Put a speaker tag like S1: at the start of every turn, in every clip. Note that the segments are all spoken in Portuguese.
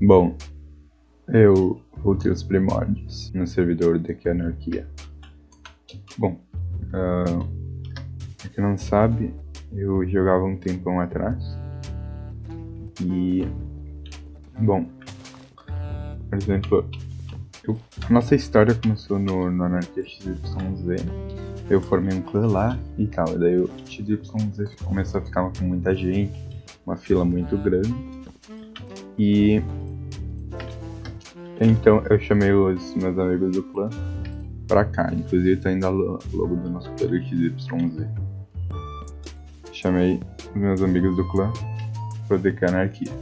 S1: Bom, eu voltei aos primórdios no servidor daqui Anarquia. Bom, uh, pra quem não sabe, eu jogava um tempão atrás. E. Bom, por exemplo, eu, nossa história começou no, no Anarquia XYZ. Eu formei um clã lá e tal. E daí o XYZ começou a ficar com muita gente, uma fila muito grande. E então eu chamei os meus amigos do clã pra cá. Inclusive tá indo a logo do nosso clã XYZ. Chamei os meus amigos do clã pra DK Anarquia.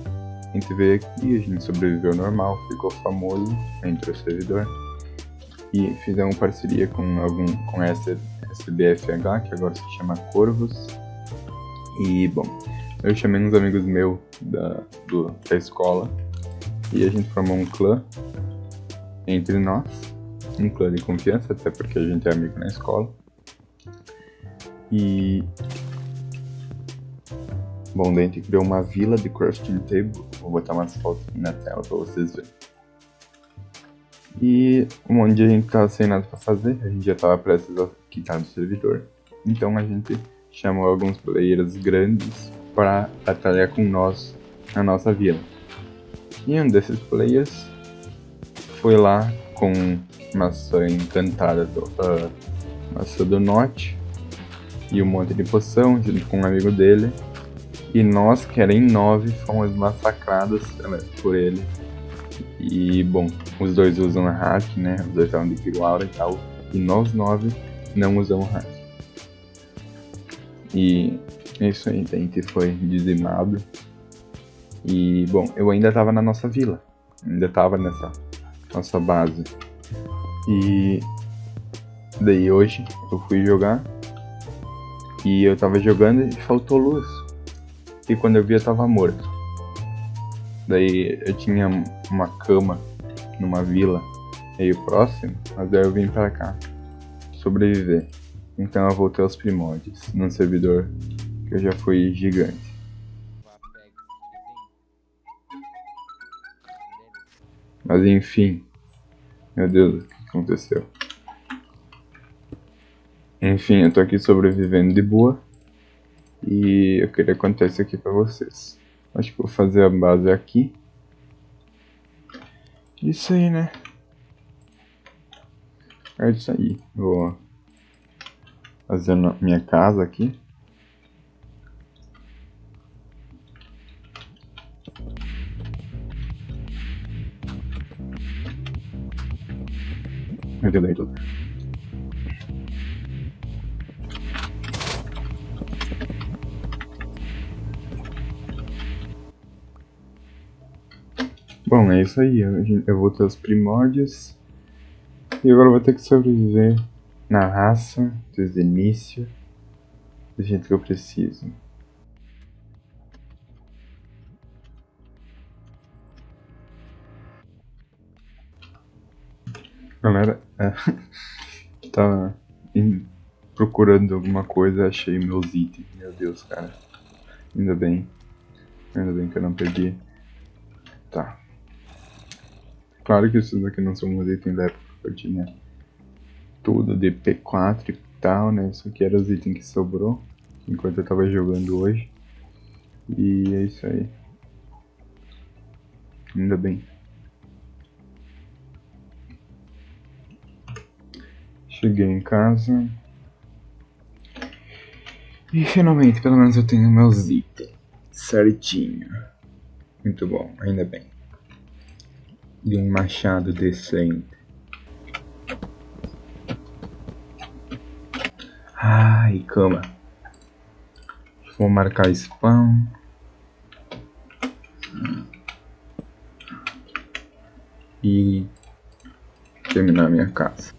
S1: A gente veio aqui, a gente sobreviveu normal, ficou famoso entre o servidor. E fizemos parceria com algum com essa SBFH, que agora se chama Corvos. E bom, eu chamei uns amigos meus da, do, da escola e a gente formou um clã entre nós, um clã de confiança, até porque a gente é amigo na escola. E. Bom, daí a gente criou uma vila de crafting table. Vou botar umas fotos na tela pra vocês verem. E um monte de gente tava sem nada pra fazer, a gente já tava prestes a quitar do servidor. Então a gente chamou alguns players grandes para batalhar com nós na nossa vila. E um desses players foi lá com maçã encantada do, uh, maçã do norte e um monte de poção junto com um amigo dele. E nós, que era em nove, fomos massacrados né, por ele. E bom, os dois usam hack, né? Os dois estavam de Kiruaura e tal. E nós nove não usamos hack. E é isso aí, a gente foi dizimado. E bom, eu ainda tava na nossa vila. Ainda tava nessa nossa base. E daí hoje eu fui jogar e eu tava jogando e faltou luz. E quando eu vi eu tava morto. Daí eu tinha uma cama numa vila meio próximo, mas daí eu vim para cá sobreviver. Então eu voltei aos primórdios, num servidor que eu já fui gigante. Mas enfim. Meu Deus, o que aconteceu? Enfim, eu tô aqui sobrevivendo de boa. E eu queria contar isso aqui pra vocês. Acho que vou fazer a base aqui. Isso aí, né? É isso aí. Vou fazer minha casa aqui. Meu tudo. Bom, é isso aí. Eu vou ter os primórdios. E agora eu vou ter que sobreviver na raça, desde o início, do jeito que eu preciso. Galera, é, tava procurando alguma coisa, achei meus itens. Meu Deus, cara. Ainda bem. Ainda bem que eu não perdi. Tá. Claro que esses aqui não são meus itens da época que eu tinha tudo de P4 e tal, né? Isso aqui era os itens que sobrou enquanto eu tava jogando hoje. E é isso aí. Ainda bem. Cheguei em casa. E finalmente, pelo menos eu tenho meus itens certinho. Muito bom, ainda bem. E um machado decente. Ai, cama. Vou marcar spam. E terminar minha casa.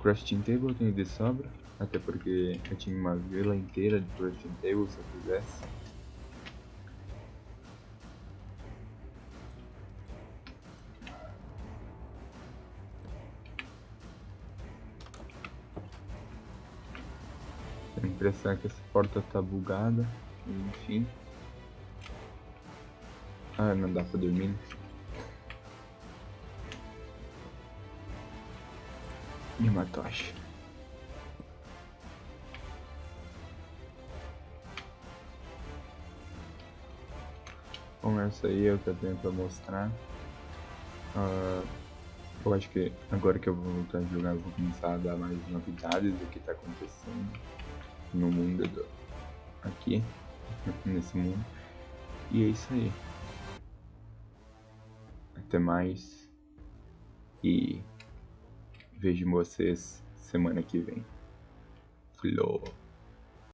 S1: Crafting table eu tenho de sobra, até porque eu tinha uma vila inteira de crafting table se eu quisesse. impressão que essa porta tá bugada. Enfim. Ah, não dá pra dormir. E uma tocha. Bom, essa aí é o que eu tenho pra mostrar. Uh, eu acho que agora que eu vou voltar a jogar, eu vou começar a dar mais novidades do que tá acontecendo no mundo do... aqui, nesse mundo. E é isso aí. Até mais. E vejo vocês semana que vem. Flow.